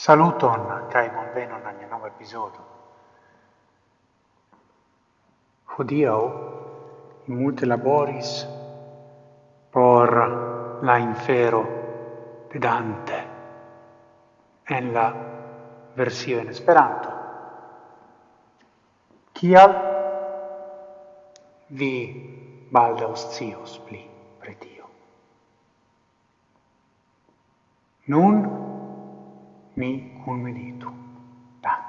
Saluton kai bonvenon al nova episodio. Hodiaŭ in multe laboris por la infero de Dante en la versio in Esperanto. Kial vi baldaŭ scios pli pretio? Nun ni cunvenitu. Dank.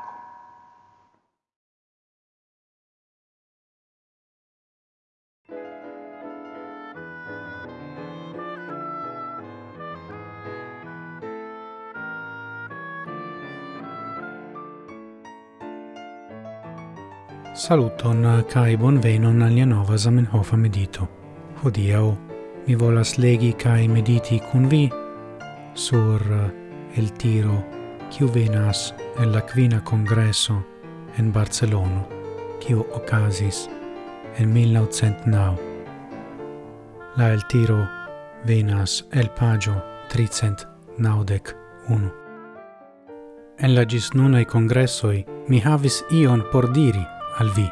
Saluton eh, kai bonvenon al nova Zamenhof medito. Hodiaŭ mi volas legi kai mediti kun vi sur eh, el tiro quiu venas el la quina congresso en Barcelono, quiu ocasis en 1909. La el tiro venas el pagio 391. En la gis nunai congressoi mi havis ion por diri al vi,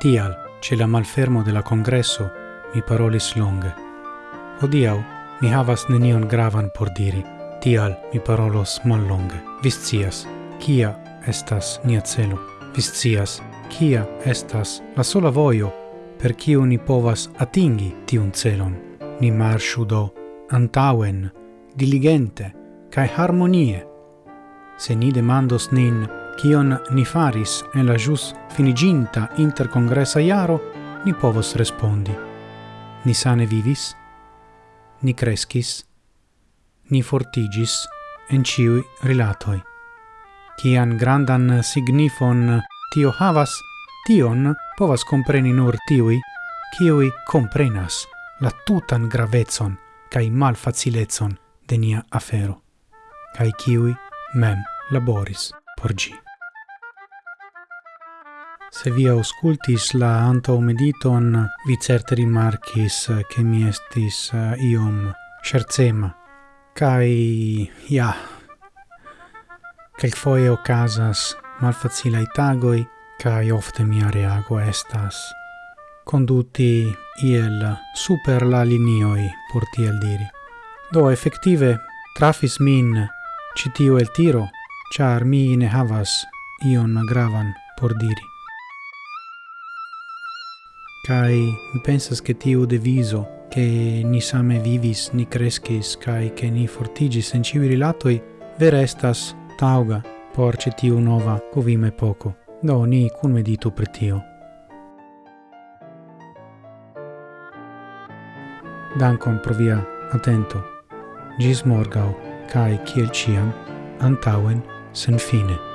tial, ce la malfermo de la congresso, mi parolis longe. Odiau, mi havas nenion gravan por diri, Tial mi parolos mal longe. Viscias, kia estas nia celo. Viscias, kia estas la sola voio per kiu ni povas atingi tiun celon. Ni marshu do antauen, diligente cae harmonie. Se ni demandos nin kion ni faris en la jus finiginta inter interkongresa iaro, ni povos respondi. Ni sane vivis, ni crescis, ni fortigis en ciui rilatoi. Cian grandan signifon tio havas, tion povas compreni nur tiui, ciui comprenas la tutan gravezon cae malfacilezon de nia afero, cae ciui mem laboris por gi. Se vi auscultis la antau mediton, vi certe rimarcis che mi estis eh, iom scherzema Kai ja kelkfoje okazas malfacilaj itagoi kai ofte mia reago estas conduti iel super la linioi por tiel diri. Do effettive trafis min citio el tiro, char mi ne havas ion gravan por diri. Kai mi pensas che tiu deviso che ni same vivis, ni crescis, kai che ni fortigis en civi rilatoi, verestas tauga por cetiu nova covime poco. Do ni cun meditu per tio. Dankon pro via atento. Gis morgau, cae ciel ciam, antauen sen fine.